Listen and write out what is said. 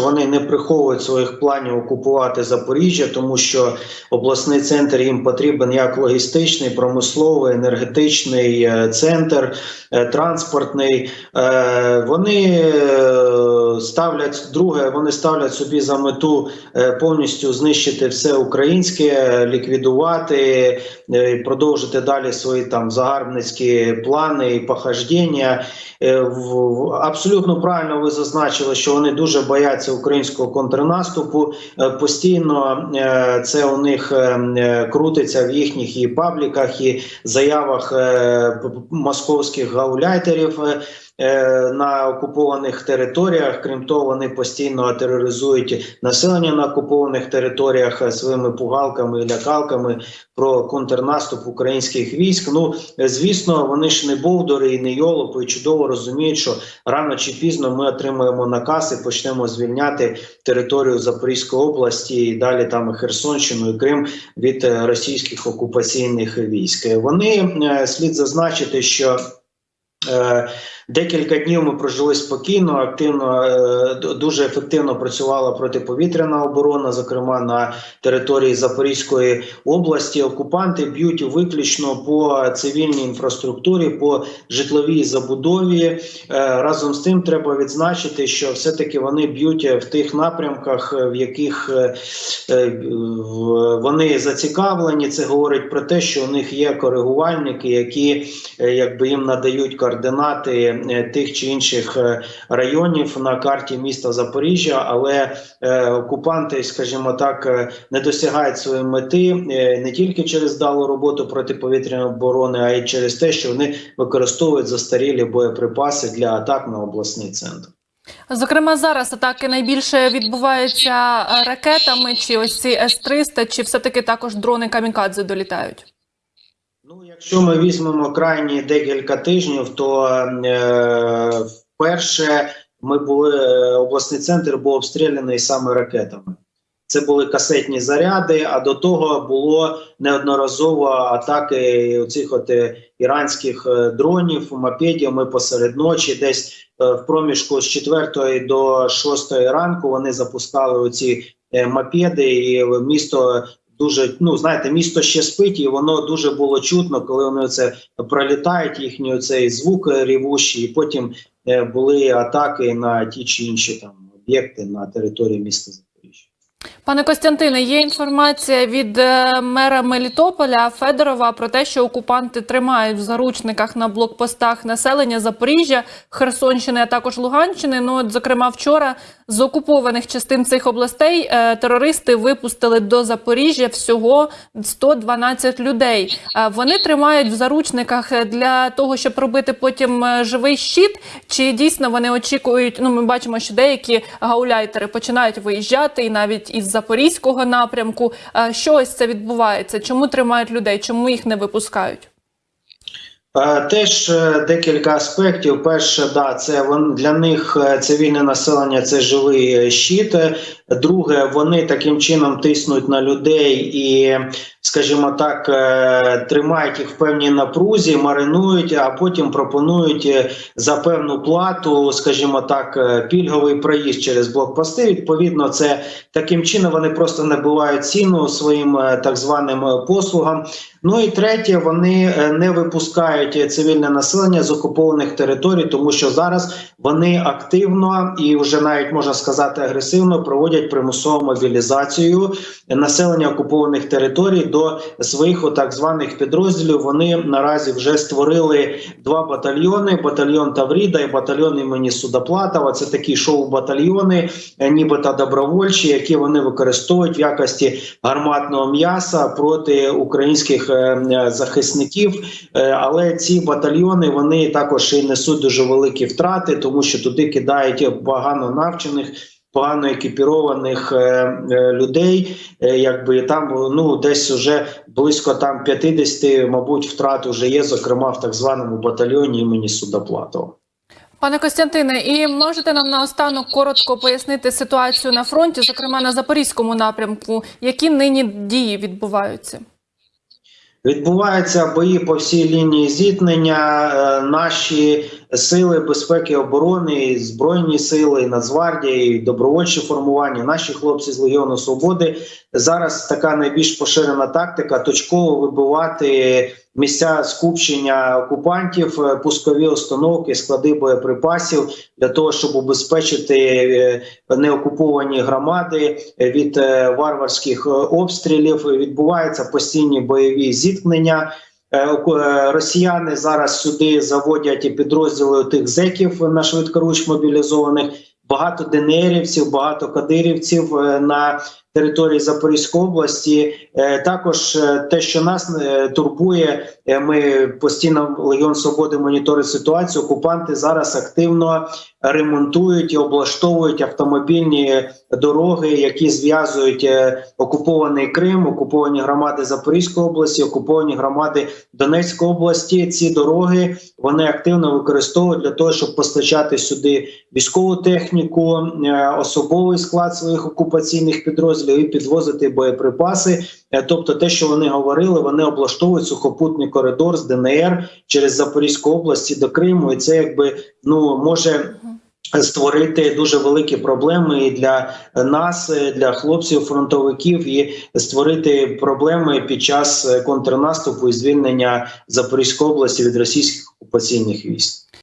Вони не приховують своїх планів окупувати Запоріжжя, тому що обласний центр їм потрібен як логістичний, промисловий, енергетичний е, центр, е, транспортний. Е, Вони ставлять друге, вони ставлять собі за мету е, повністю знищити все українське, ліквідувати, е, продовжити далі свої там загарбницькі плани і. Е, в- Абсолютно правильно ви зазначили, що вони дуже бояться українського контрнаступу. Е, Постійно е, це у них е, е, крутиться в їхніх і пабліках, і заявах е, московських гауляйтерів. Е, На окупованих територіях, крім того, вони постійно тероризують населення на окупованих територіях е, своїми пугалками і лякалками про контрнаступ українських військ. Ну е, звісно, вони ж не бовдори і не йолопи, і чудово розуміють, що рано чи пізно ми отримаємо наказ і почнемо звільняти територію Запорізької області і далі там і Херсонщину і Крим від російських окупаційних військ. Вони слід зазначити, що Декілька днів ми прожили спокійно, активно е, дуже ефективно працювала протиповітряна оборона, зокрема на території Запорізької області. Окупанти б'ють виключно по цивільній інфраструктурі, по житловій забудові. Е, Разом з тим треба відзначити, що все-таки вони б'ють в тих напрямках, е, в яких е, е, вони зацікавлені. Це говорить про те, що у них є коригувальники, які е, якби їм надають координати е, тих чи інших е, районів на карті міста Запоріжжя, але е, окупанти, скажімо так, не досягають своєї мети не тільки через далу роботу протиповітряної оборони, а й через те, що вони використовують застарілі боєприпаси для атак на обласний центр. Зокрема, зараз атаки найбільше відбуваються ракетами, чи ось ці С-300, чи все-таки також дрони камікадзе долітають? Якщо ми візьмемо крайні декілька тижнів, то е, вперше ми були е, обласний центр був обстріляний саме ракетами. Це були касетні заряди. А до того було неодноразово атаки оцих от е, іранських е, дронів, мопедів. Посеред ночі, десь в проміжку з 4 до 6 ранку вони запускали оці мопеди, і місто дуже ну знаєте, місто ще спить, і воно дуже було чутно, коли вони це пролітають, їхній цей звук рівущий, і потім е, були атаки на ті чи інші там об'єкти на території міста. Пане Костянтине, є інформація від е, мера Мелітополя Федорова про те, що окупанти тримають в заручниках на блокпостах населення Запоріжжя, Херсонщини, а також Луганщини. Ну, от, зокрема, вчора з окупованих частин цих областей е, терористи випустили до Запоріжжя всього 112 людей. Е, Вони тримають в заручниках для того, щоб робити потім живий щит. Чи дійсно вони очікують? Ну, ми бачимо, що деякі гауляйтери починають виїжджати, і навіть із запорізького напрямку. Що ось це відбувається? Чому тримають людей? Чому їх не випускають? Е, Теж е, декілька аспектів. Перше, да, це для них е, цивільне населення це живий щит. Друге, вони таким чином тиснуть на людей і, скажімо так, е, тримають їх в певній напрузі, маринують, а потім пропонують е, за певну плату, скажімо так, е, пільговий проїзд через блокпости. Відповідно, це таким чином вони просто набивають ціну своїм так званим послугам. Ну і третє, вони не випускають цивільне населення з окупованих територій, тому що зараз вони активно і вже навіть можна сказати агресивно проводять примусову мобілізацію населення окупованих територій до своїх так званих підрозділів. Вони наразі вже створили два батальйони: батальйон Тавріда і батальйон імені Судоплатова. Це такі шоу-батальйони, е, нібито добровольчі, які вони використовують в якості гарматного м'яса проти українських е, е, захисників. Але ці батальйони вони також і несуть дуже великі втрати, тому що туди кидають погано навчених. Погано екіпірованих е, е, людей, е, якби там ну десь вже близько там 50, мабуть, втрат вже є, зокрема в так званому батальйоні імені Судоплатова. Пане Костянтине, і можете нам наостанок коротко пояснити ситуацію на фронті, зокрема на запорізькому напрямку, які нині дії відбуваються? Відбуваються бої по всій лінії зіткнення. Наші сили безпеки оборони, і збройні сили, і Нацгвардія, і добровольчі формування, наші хлопці з Легіону Свободи. Зараз така найбільш поширена тактика точково вибивати місця скупчення окупантів, е, пускові установки, склади боєприпасів для того, щоб убезпечити е, неокуповані громади е, від варварських обстрілів. Відбуваються постійні бойові зіткнення. Е, е, Росіяни зараз сюди заводять і підрозділи тих зеків на швидкоруч мобілізованих. Багато ДНРівців, багато кадирівців е, на території Запорізької області. Е, Також е, те, що нас е, турбує, ми постійно Легіон Свободи моніторить ситуацію. Окупанти зараз активно ремонтують і облаштовують автомобільні дороги, які зв'язують окупований Крим, окуповані громади Запорізької області, окуповані громади Донецької області. Ці дороги вони активно використовують для того, щоб постачати сюди військову техніку, особовий склад своїх окупаційних підрозділів і підвозити боєприпаси. Е, Тобто, те, що вони говорили, вони облаштовують сухопутний коридор з ДНР через Запорізьку область до Криму, і це якби ну може. Створити дуже великі проблеми і для нас, е, для хлопців, фронтовиків, і створити проблеми під час е, контрнаступу і звільнення Запорізької області від російських окупаційних військ.